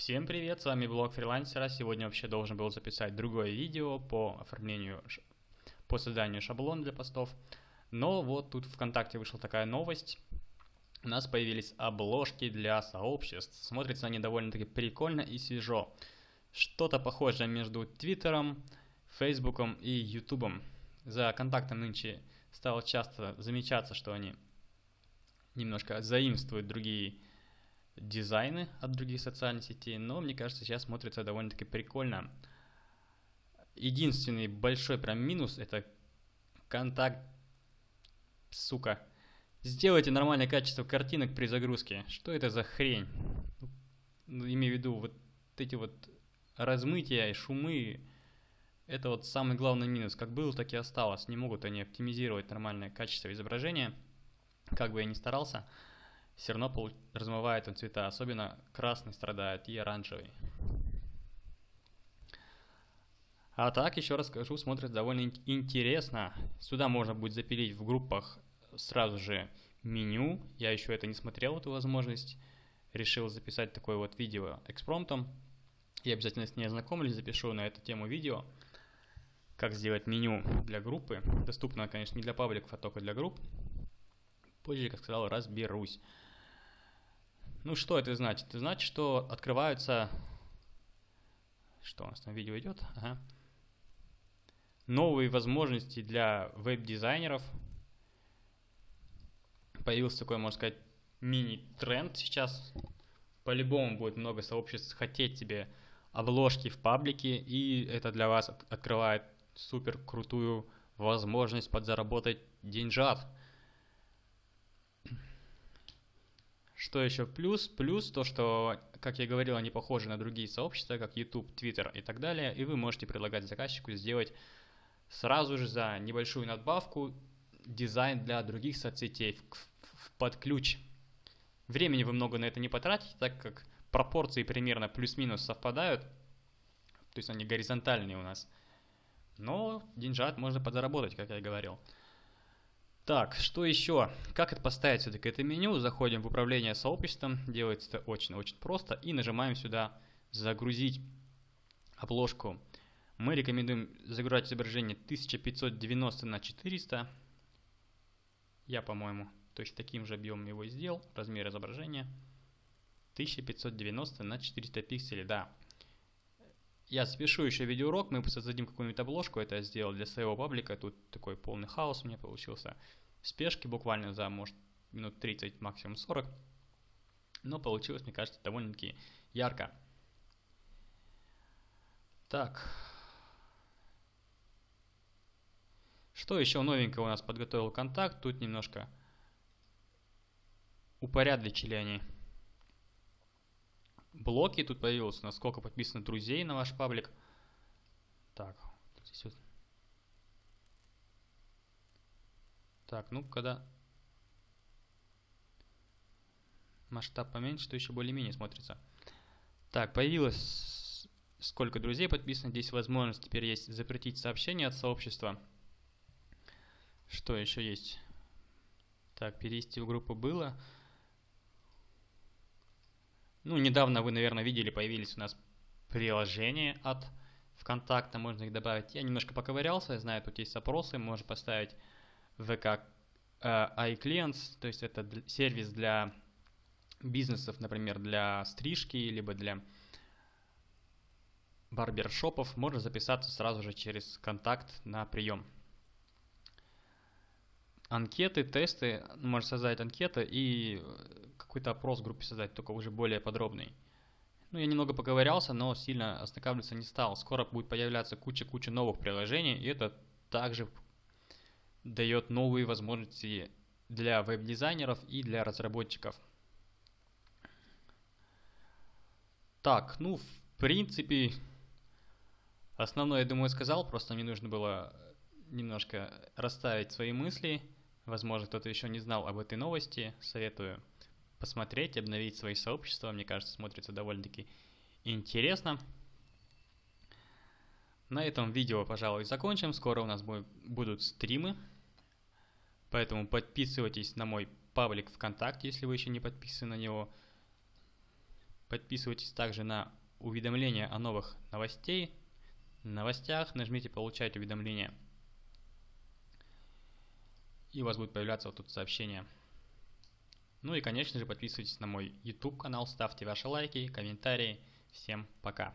Всем привет, с вами блог фрилансера. Сегодня вообще должен был записать другое видео по оформлению, по созданию шаблона для постов. Но вот тут ВКонтакте вышла такая новость. У нас появились обложки для сообществ. Смотрятся они довольно-таки прикольно и свежо. Что-то похожее между Твиттером, Фейсбуком и Ютубом. За контактом нынче стало часто замечаться, что они немножко заимствуют другие дизайны от других социальных сетей, но мне кажется, сейчас смотрится довольно-таки прикольно. Единственный большой прям минус это контакт, сука. Сделайте нормальное качество картинок при загрузке. Что это за хрень? Ну, имею в виду вот эти вот размытия и шумы. Это вот самый главный минус. Как был, так и осталось. Не могут они оптимизировать нормальное качество изображения. Как бы я ни старался все равно размывает он цвета, особенно красный страдает и оранжевый. А так, еще раз скажу, смотрится довольно интересно. Сюда можно будет запилить в группах сразу же меню. Я еще это не смотрел, эту возможность. Решил записать такое вот видео экспромтом. Я обязательно с ней ознакомлюсь, запишу на эту тему видео. Как сделать меню для группы. Доступно, конечно, не для пабликов, а только для групп. Позже, как сказал, разберусь. Ну, что это значит? Это значит, что открываются... Что у нас там видео идет? Ага. Новые возможности для веб-дизайнеров. Появился такой, можно сказать, мини-тренд сейчас. По-любому будет много сообществ хотеть себе обложки в паблике, и это для вас открывает супер крутую возможность подзаработать деньжат. Что еще плюс? Плюс то, что, как я говорил, они похожи на другие сообщества, как YouTube, Twitter и так далее, и вы можете предлагать заказчику сделать сразу же за небольшую надбавку дизайн для других соцсетей под ключ. Времени вы много на это не потратите, так как пропорции примерно плюс-минус совпадают, то есть они горизонтальные у нас. Но деньжат можно подзаработать, как я и говорил. Так, что еще? Как это поставить все-таки это меню? Заходим в управление сообществом, делается это очень-очень просто, и нажимаем сюда «Загрузить обложку». Мы рекомендуем загружать изображение 1590 на 400. Я, по-моему, точно таким же объемом его сделал, размер изображения. 1590 на 400 пикселей, да. Я запишу еще видеоурок, мы создадим какую-нибудь обложку, это я сделал для своего паблика, тут такой полный хаос у меня получился. Спешки буквально за, может, минут 30, максимум 40. Но получилось, мне кажется, довольно-таки ярко. Так. Что еще новенького у нас подготовил контакт? Тут немножко упорядочили они блоки тут появился, насколько подписано друзей на ваш паблик. Так, здесь вот. Так, ну, когда масштаб поменьше, то еще более-менее смотрится. Так, появилось сколько друзей подписано. Здесь возможность теперь есть запретить сообщения от сообщества. Что еще есть? Так, перевести в группу было. Ну, недавно вы, наверное, видели, появились у нас приложения от ВКонтакта, можно их добавить. Я немножко поковырялся, я знаю, тут есть опросы, можно поставить VK э, iClients, то есть это сервис для бизнесов, например, для стрижки, либо для барбершопов, можно записаться сразу же через контакт на прием. Анкеты, тесты, можно создать анкеты и какой-то опрос в группе создать, только уже более подробный. Ну, я немного поковырялся, но сильно ознакомиться не стал. Скоро будет появляться куча-куча новых приложений, и это также дает новые возможности для веб-дизайнеров и для разработчиков. Так, ну, в принципе, основное, я думаю, сказал, просто мне нужно было немножко расставить свои мысли. Возможно, кто-то еще не знал об этой новости, советую посмотреть, обновить свои сообщества. Мне кажется, смотрится довольно-таки интересно. На этом видео, пожалуй, закончим. Скоро у нас будут стримы. Поэтому подписывайтесь на мой паблик ВКонтакте, если вы еще не подписаны на него. Подписывайтесь также на уведомления о новых новостей. новостях нажмите «Получать уведомления». И у вас будет появляться вот тут сообщение. Ну и, конечно же, подписывайтесь на мой YouTube канал, ставьте ваши лайки, комментарии. Всем пока!